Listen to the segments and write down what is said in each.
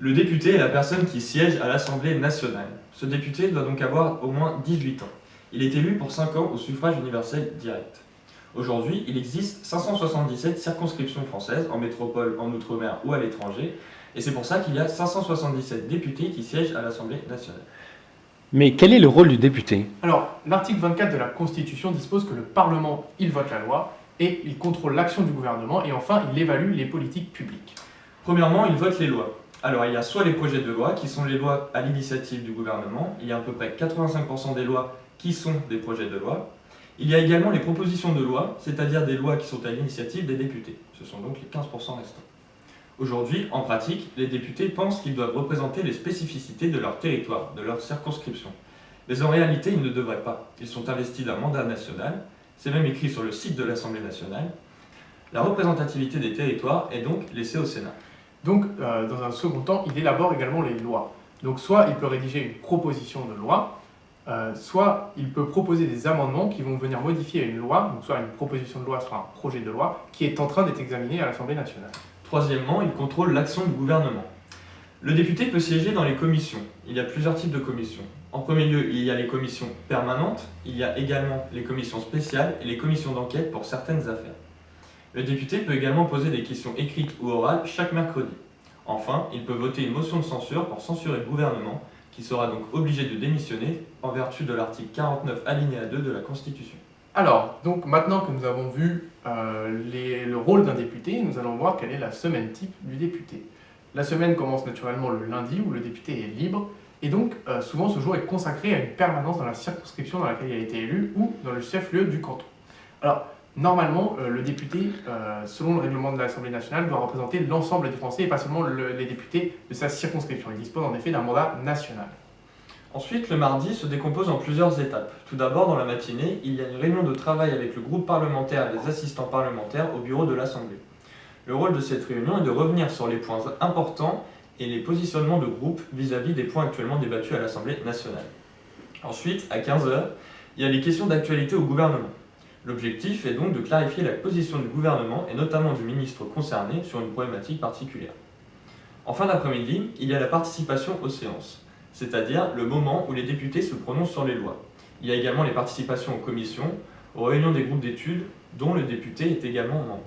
Le député est la personne qui siège à l'Assemblée nationale. Ce député doit donc avoir au moins 18 ans. Il est élu pour 5 ans au suffrage universel direct. Aujourd'hui, il existe 577 circonscriptions françaises, en métropole, en outre-mer ou à l'étranger, et c'est pour ça qu'il y a 577 députés qui siègent à l'Assemblée nationale. Mais quel est le rôle du député? Alors, l'article 24 de la Constitution dispose que le Parlement, il vote la loi, et il contrôle l'action du gouvernement, et enfin, il évalue les politiques publiques. Premièrement, il vote les lois. Alors, il y a soit les projets de loi, qui sont les lois à l'initiative du gouvernement, il y a à peu près 85% des lois qui sont des projets de loi, il y a également les propositions de loi, c'est-à-dire des lois qui sont à l'initiative des députés. Ce sont donc les 15% restants. Aujourd'hui, en pratique, les députés pensent qu'ils doivent représenter les spécificités de leur territoire, de leur circonscription. Mais en réalité, ils ne devraient pas. Ils sont investis d'un mandat national, c'est même écrit sur le site de l'Assemblée nationale. La représentativité des territoires est donc laissée au Sénat. Donc, euh, dans un second temps, il élabore également les lois. Donc, soit il peut rédiger une proposition de loi, euh, soit il peut proposer des amendements qui vont venir modifier une loi, donc soit une proposition de loi, soit un projet de loi, qui est en train d'être examiné à l'Assemblée nationale. Troisièmement, il contrôle l'action du gouvernement. Le député peut siéger dans les commissions. Il y a plusieurs types de commissions. En premier lieu, il y a les commissions permanentes, il y a également les commissions spéciales et les commissions d'enquête pour certaines affaires. Le député peut également poser des questions écrites ou orales chaque mercredi. Enfin, il peut voter une motion de censure pour censurer le gouvernement qui sera donc obligé de démissionner en vertu de l'article 49 alinéa 2 de la Constitution. Alors, donc maintenant que nous avons vu euh, le rôle d'un député, nous allons voir quelle est la semaine type du député. La semaine commence naturellement le lundi où le député est libre, et donc euh, souvent ce jour est consacré à une permanence dans la circonscription dans laquelle il a été élu ou dans le chef-lieu du canton. Normalement, euh, le député, euh, selon le règlement de l'Assemblée nationale, doit représenter l'ensemble des Français et pas seulement les députés de sa circonscription. Il dispose en effet d'un mandat national. Ensuite, le mardi se décompose en plusieurs étapes. Tout d'abord, dans la matinée, il y a une réunion de travail avec le groupe parlementaire et les assistants parlementaires au bureau de l'Assemblée. Le rôle de cette réunion est de revenir sur les points importants et les positionnements de groupe vis-à-vis des points actuellement débattus à l'Assemblée nationale. Ensuite, à 15h, il y a les questions d'actualité au gouvernement. L'objectif est donc de clarifier la position du gouvernement et notamment du ministre concerné sur une problématique particulière. En fin d'après-midi, il y a la participation aux séances, c'est-à-dire le moment où les députés se prononcent sur les lois. Il y a également les participations aux commissions, aux réunions des groupes d'études, dont le député est également membre.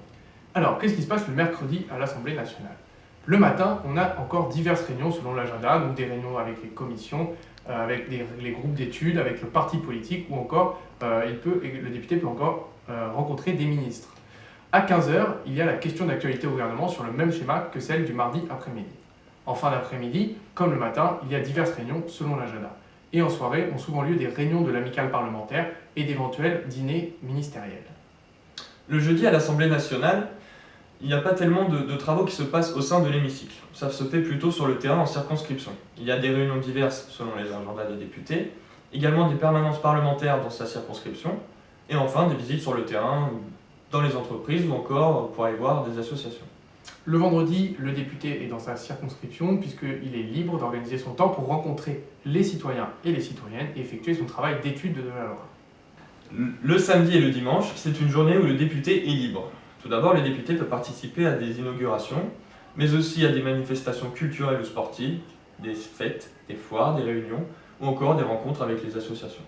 Alors, qu'est-ce qui se passe le mercredi à l'Assemblée nationale? Le matin, on a encore diverses réunions selon l'agenda, donc des réunions avec les commissions, euh, avec les, groupes d'études, avec le parti politique, ou encore euh, il peut, le député peut encore euh, rencontrer des ministres. À 15h, il y a la question d'actualité au gouvernement sur le même schéma que celle du mardi après-midi. En fin d'après-midi, comme le matin, il y a diverses réunions selon l'agenda. Et en soirée ont souvent lieu des réunions de l'amicale parlementaire et d'éventuels dîners ministériels. Le jeudi à l'Assemblée nationale, il n'y a pas tellement de, travaux qui se passent au sein de l'hémicycle. Ça se fait plutôt sur le terrain en circonscription. Il y a des réunions diverses selon les agendas des députés, également des permanences parlementaires dans sa circonscription, et enfin des visites sur le terrain dans les entreprises ou encore pour aller voir des associations. Le vendredi, le député est dans sa circonscription puisqu'il est libre d'organiser son temps pour rencontrer les citoyens et les citoyennes et effectuer son travail d'étude de la loi. Le samedi et le dimanche, c'est une journée où le député est libre. Tout d'abord, les députés peuvent participer à des inaugurations, mais aussi à des manifestations culturelles ou sportives, des fêtes, des foires, des réunions, ou encore des rencontres avec les associations.